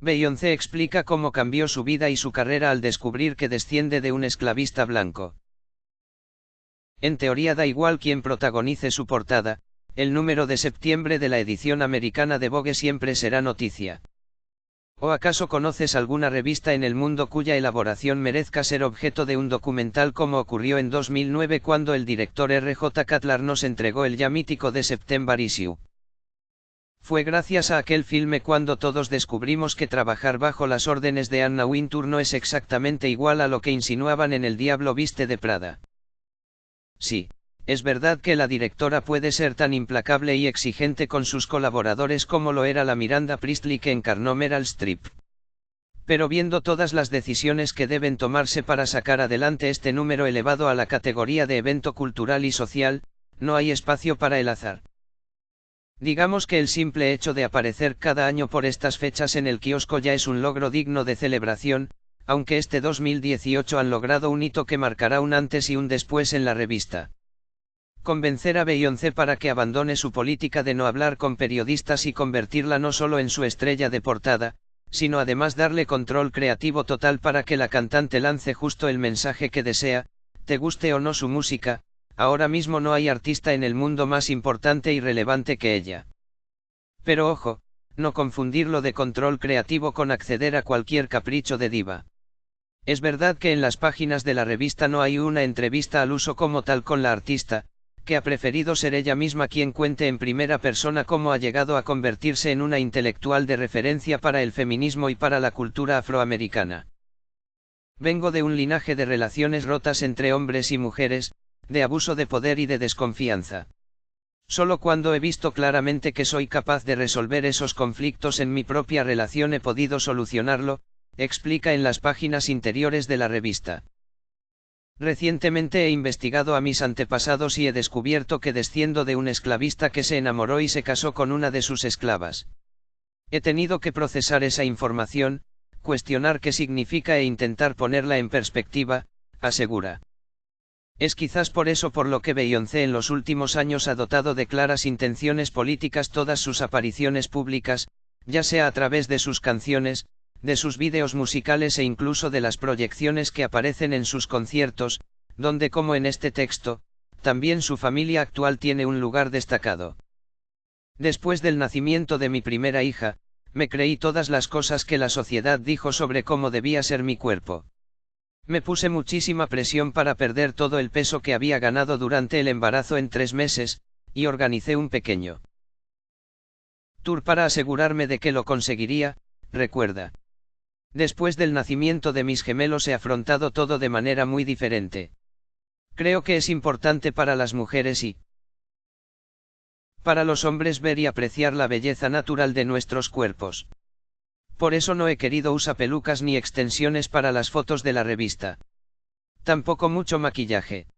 Beyoncé explica cómo cambió su vida y su carrera al descubrir que desciende de un esclavista blanco. En teoría da igual quién protagonice su portada, el número de septiembre de la edición americana de Vogue siempre será noticia. ¿O acaso conoces alguna revista en el mundo cuya elaboración merezca ser objeto de un documental como ocurrió en 2009 cuando el director R.J. Cutler nos entregó el ya mítico de September Issue? Fue gracias a aquel filme cuando todos descubrimos que trabajar bajo las órdenes de Anna Wintour no es exactamente igual a lo que insinuaban en El Diablo Viste de Prada. Sí, es verdad que la directora puede ser tan implacable y exigente con sus colaboradores como lo era la Miranda Priestley que encarnó Meryl Streep. Pero viendo todas las decisiones que deben tomarse para sacar adelante este número elevado a la categoría de evento cultural y social, no hay espacio para el azar. Digamos que el simple hecho de aparecer cada año por estas fechas en el kiosco ya es un logro digno de celebración, aunque este 2018 han logrado un hito que marcará un antes y un después en la revista. Convencer a Beyoncé para que abandone su política de no hablar con periodistas y convertirla no solo en su estrella de portada, sino además darle control creativo total para que la cantante lance justo el mensaje que desea, te guste o no su música, ahora mismo no hay artista en el mundo más importante y relevante que ella. Pero ojo, no confundirlo de control creativo con acceder a cualquier capricho de diva. Es verdad que en las páginas de la revista no hay una entrevista al uso como tal con la artista, que ha preferido ser ella misma quien cuente en primera persona cómo ha llegado a convertirse en una intelectual de referencia para el feminismo y para la cultura afroamericana. Vengo de un linaje de relaciones rotas entre hombres y mujeres, de abuso de poder y de desconfianza. Solo cuando he visto claramente que soy capaz de resolver esos conflictos en mi propia relación he podido solucionarlo, explica en las páginas interiores de la revista. Recientemente he investigado a mis antepasados y he descubierto que desciendo de un esclavista que se enamoró y se casó con una de sus esclavas. He tenido que procesar esa información, cuestionar qué significa e intentar ponerla en perspectiva, asegura. Es quizás por eso por lo que Beyoncé en los últimos años ha dotado de claras intenciones políticas todas sus apariciones públicas, ya sea a través de sus canciones, de sus vídeos musicales e incluso de las proyecciones que aparecen en sus conciertos, donde como en este texto, también su familia actual tiene un lugar destacado. Después del nacimiento de mi primera hija, me creí todas las cosas que la sociedad dijo sobre cómo debía ser mi cuerpo. Me puse muchísima presión para perder todo el peso que había ganado durante el embarazo en tres meses, y organicé un pequeño tour para asegurarme de que lo conseguiría, recuerda. Después del nacimiento de mis gemelos he afrontado todo de manera muy diferente. Creo que es importante para las mujeres y para los hombres ver y apreciar la belleza natural de nuestros cuerpos. Por eso no he querido usar pelucas ni extensiones para las fotos de la revista. Tampoco mucho maquillaje.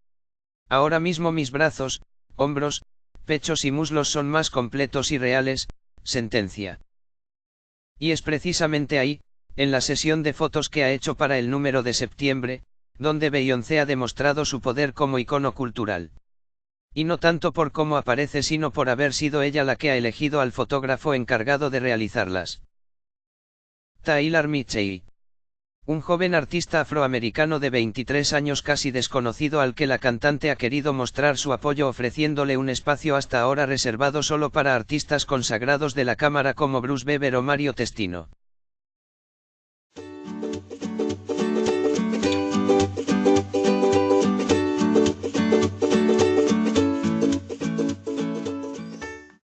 Ahora mismo mis brazos, hombros, pechos y muslos son más completos y reales, sentencia. Y es precisamente ahí, en la sesión de fotos que ha hecho para el número de septiembre, donde Beyoncé ha demostrado su poder como icono cultural. Y no tanto por cómo aparece sino por haber sido ella la que ha elegido al fotógrafo encargado de realizarlas. Tyler Mitchell. Un joven artista afroamericano de 23 años casi desconocido al que la cantante ha querido mostrar su apoyo ofreciéndole un espacio hasta ahora reservado solo para artistas consagrados de la cámara como Bruce Weber o Mario Testino.